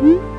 嗯。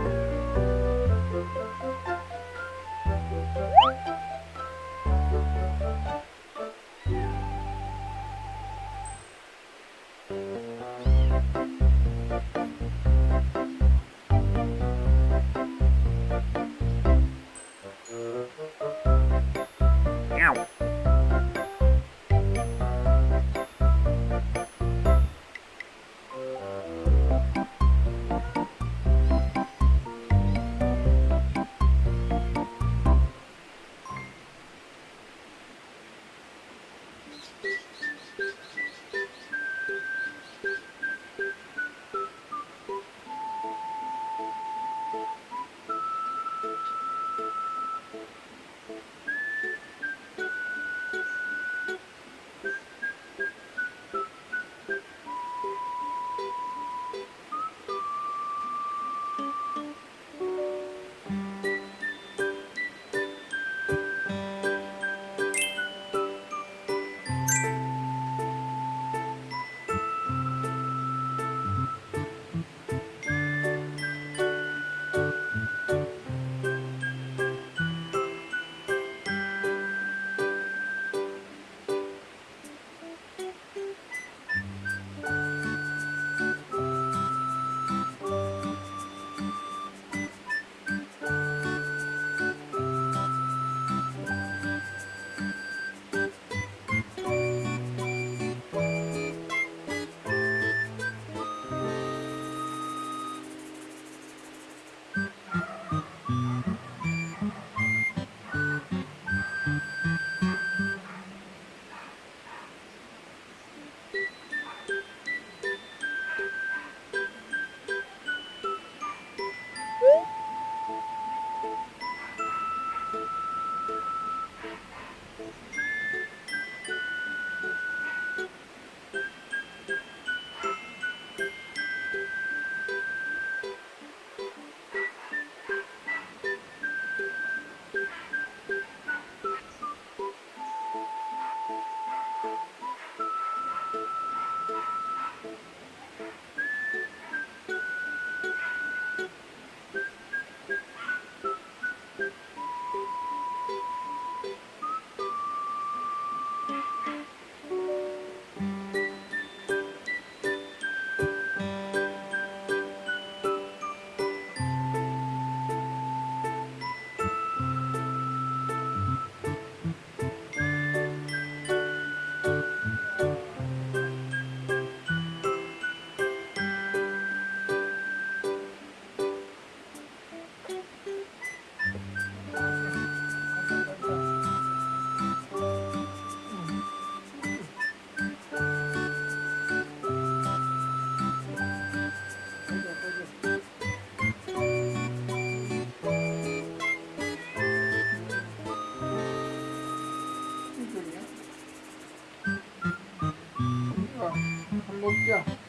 야. 이거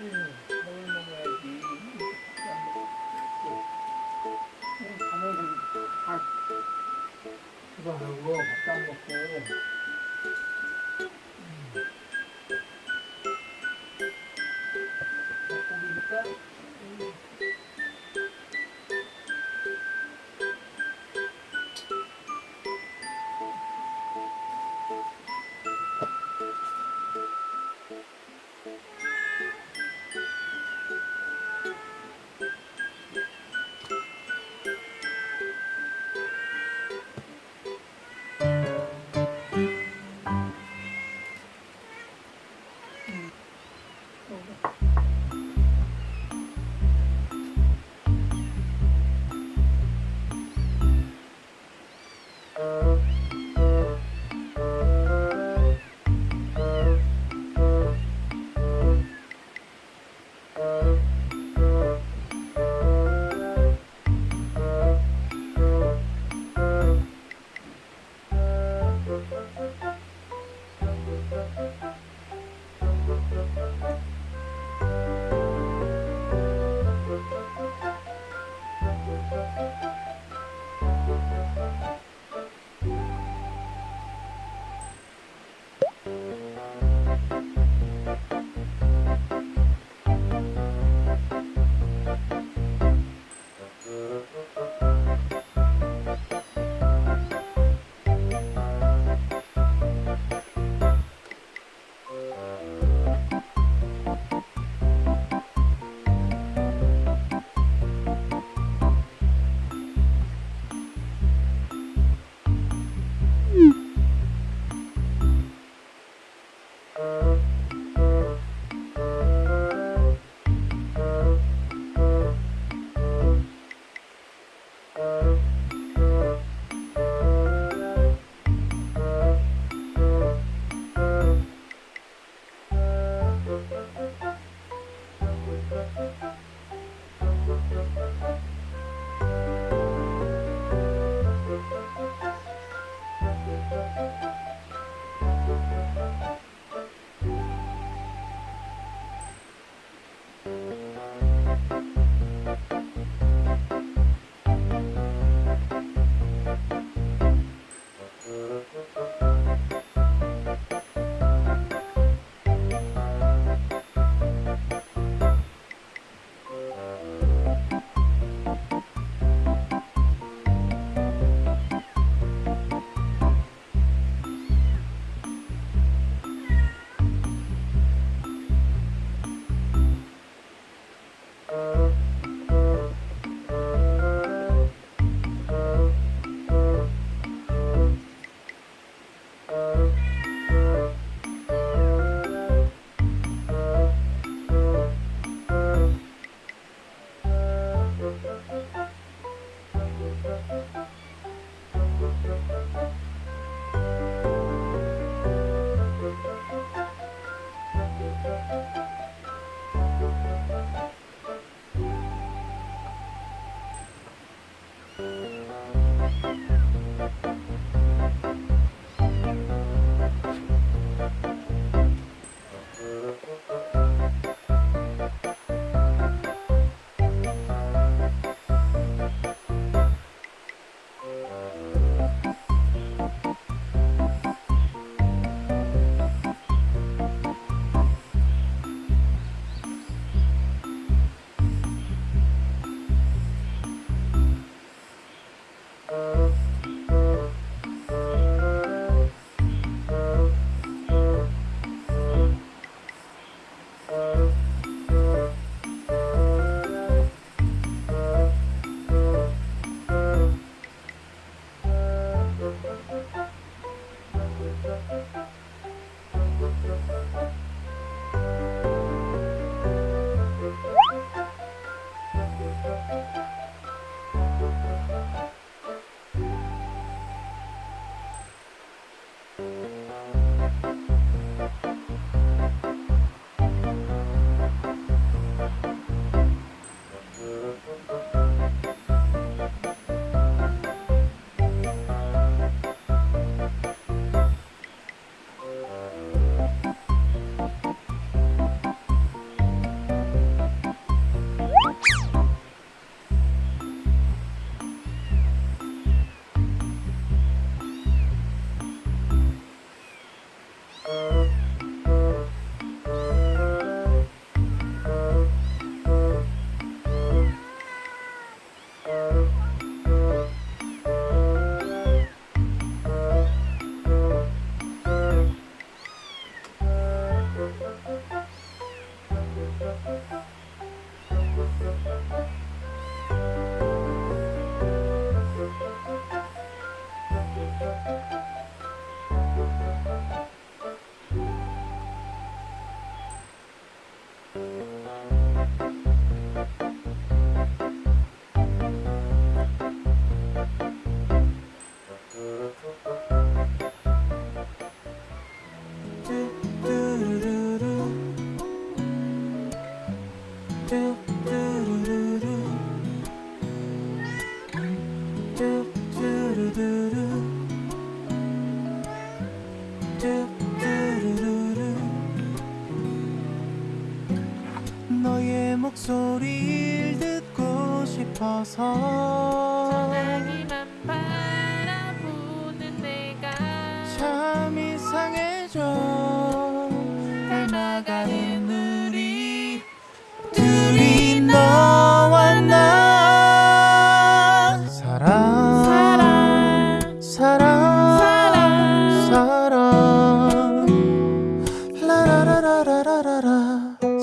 음, 음, 아, 하고 밥도 안 먹고.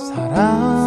사랑